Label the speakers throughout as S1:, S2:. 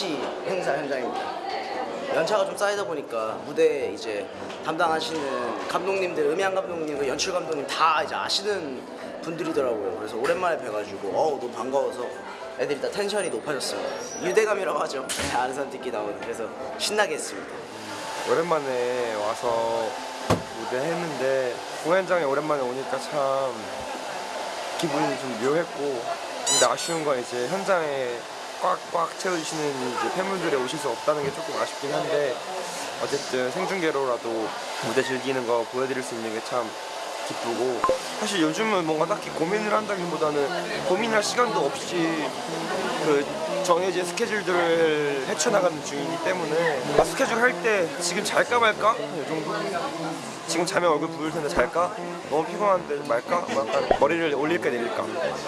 S1: 펩시 행사 현장입니다. 연차가 좀 쌓이다 보니까 무대 이제 담당하시는 감독님들, 음향 감독님, 그 연출 감독님 다 이제 아시는 분들이더라고요. 그래서 오랜만에 뵈가지고 어우 너무 반가워서 애들이 다 텐션이 높아졌습니다. 유대감이라고 하죠. 아는 사람들끼리 나오는 그래서 신나게 했습니다.
S2: 오랜만에 와서 무대 했는데 공연장에 오랜만에 오니까 참 기분이 좀 묘했고 근데 아쉬운 건 이제 현장에 꽉꽉 채워주시는 이제 팬분들이 오실 수 없다는 게 조금 아쉽긴 한데 어쨌든 생중계로라도 무대 즐기는 거 보여드릴 수 있는 게참 기쁘고. 사실 요즘은 뭔가 딱히 고민을 한다기보다는 고민할 시간도 없이 그 정해진 스케줄들을 헤쳐나가는 중이기 때문에 아, 스케줄 할 때 지금 잘까 말까? 이 정도? 지금 자면 얼굴 부을 텐데 잘까? 너무 피곤한데 말까? 뭐 약간 머리를 올릴까 내릴까?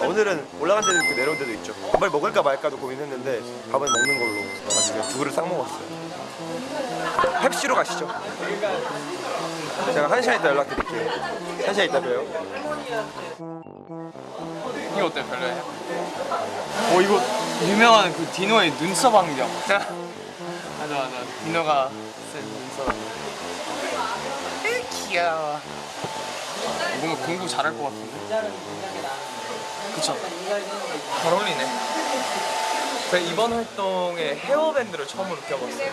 S2: 오늘은 올라간 데도 있고 내려온 데도 있죠. 밥을 먹을까 말까도 고민했는데 밥은 먹는 걸로 아직 두 그릇 싹 먹었어요. 펩시로 가시죠. 제가 한 시간 있다 연락드릴게요 한 시간 있다 봬요.
S3: 이거 어때 별로예요? 어 이거 유명한 그 디노의 눈썹 안경. 맞아 맞아. 디노가 쓴 눈썹. 으, 귀여워. 뭔가 공부 잘할 것 같은데? 그쵸. 잘 어울리네. 제가 이번 활동에 헤어밴드를 처음으로 껴봤어요.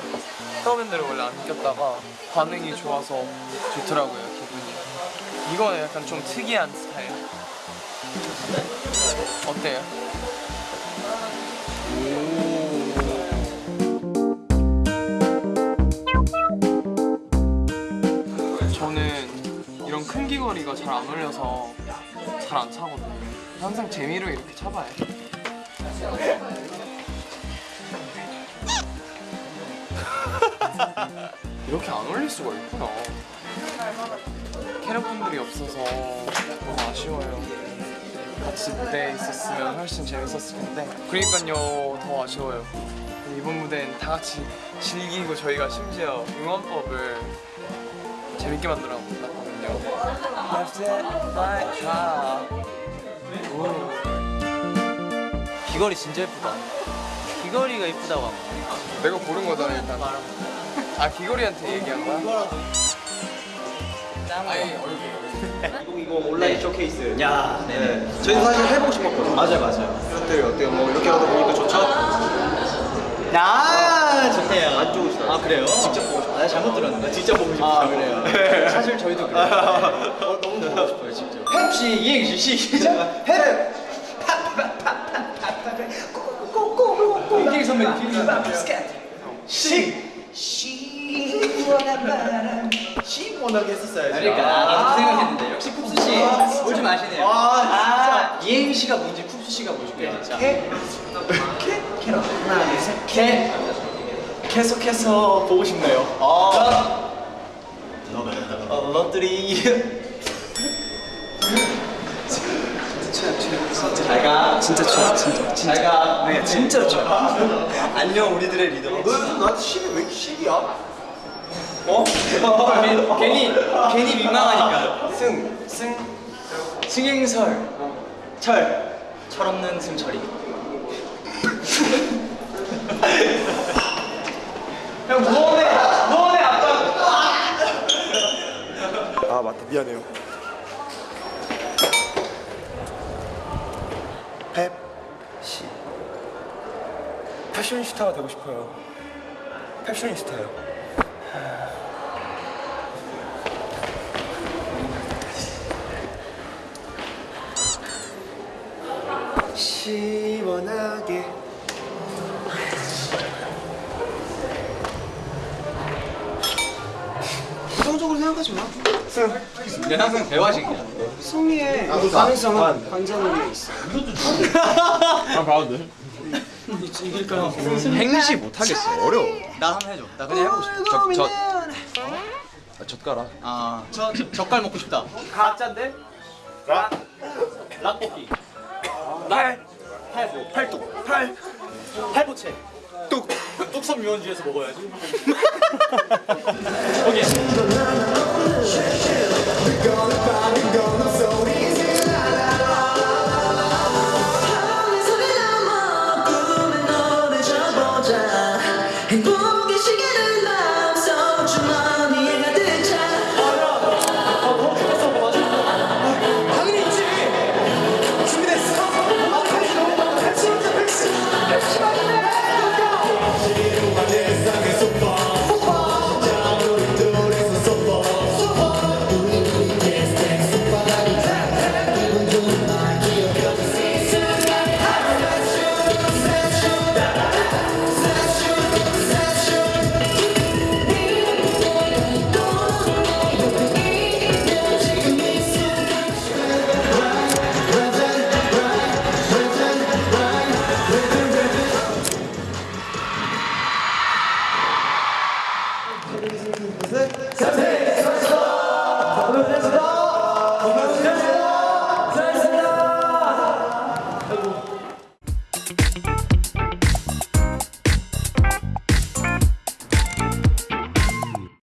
S3: 헤어밴드를 원래 안 꼈다가 반응이 좋아서 좋더라고요 이 이거는 약간 좀 특이한 스타일 어때요? 저는 이런 큰 귀걸이가 잘 안 어울려서 잘 안 차거든요. 항상 재미로 이렇게 차봐요. 이렇게 안 어울릴 수가 있구나. 캐럿분들이 없어서 너무 아쉬워요. 같이 무대에 있었으면 훨씬 재밌었을 텐데. 그러니까요 더 아쉬워요. 이번 무대는 다 같이 즐기고 저희가 심지어 응원법을 재밌게 만들어 놨거든요. Left it, right, right. 오.
S4: 귀걸이 진짜 예쁘다. 귀걸이가 예쁘다고 한
S3: 내가 고른 거잖아 일단. 아 귀걸이한테 얘기한 거야? 얼굴
S1: 이거 온라인 쇼케이스.
S4: 야, 네네.
S1: 저희도 사실 해보고 싶었거든요.
S4: 맞아요, 맞아요.
S1: 어때요? 어때요? 뭐 이렇게 하다 보니까 좋죠?
S4: 야, 좋대요.
S1: 안 좋으시다.
S4: 아, 그래요?
S1: 직접 보고 싶어요.
S4: 아, 잘못 들었는데.
S1: 직접 보고 싶어요.
S4: 아, 그래요? 사실 저희도 그래요.
S1: 어, 너무 보고 싶어요, 직접.
S4: 펩시 이행시 시작. 펩. 이기 선배님 기분 시. 시원한 바람.
S1: 시원하게 했었어야지.
S4: 그러니까 나도 그 생각했는데 역시 쿱스 씨. 뭘좀 아시네요.
S1: 아,
S4: 아, 이행시가 뭔지 쿱스 씨가 보여줄게요. 진짜.
S1: 캐? 캐? 캐러. 하나, 둘, 셋. 캐. 계속해서 보고 싶네요. 아. 어, 럿들이. 잘 가. 진짜 좋아, 진짜. 잘 가. 네, 진짜 좋아. 안녕, 우리들의 리더. 너, 나한테 시비 왜 이렇게 시비야? 어?
S4: 괜히 괜히 민망하니까.
S1: 승, 승,
S4: 승행설. 철. 철없는 승철이. 형 무언의 무언의 아빠.
S2: 아 맞다 미안해요 펩시 패셔니스타가 되고 싶어요 패셔니스타요 시원하게. 부정적으로 생각하지 마.
S4: 네, 승. 내 항상 대화식이야.
S2: 송이의 아, 가능성은 관자놀이에 아, 아. 있어. 아, 봐도 돼?
S5: 행시 못하겠어 어려워
S4: 나 한번 해줘. 나 그냥 해보고 싶어.
S5: 저, 저, 아, 젓가락
S4: 아, 저, 저 젓갈 먹고 싶다. 가짜인데? 락. 락볶이. 날. 팔보. 팔뚝. 팔. 팔보채. 뚝. 뚝섬 유원지에서 먹어야지. 오케이.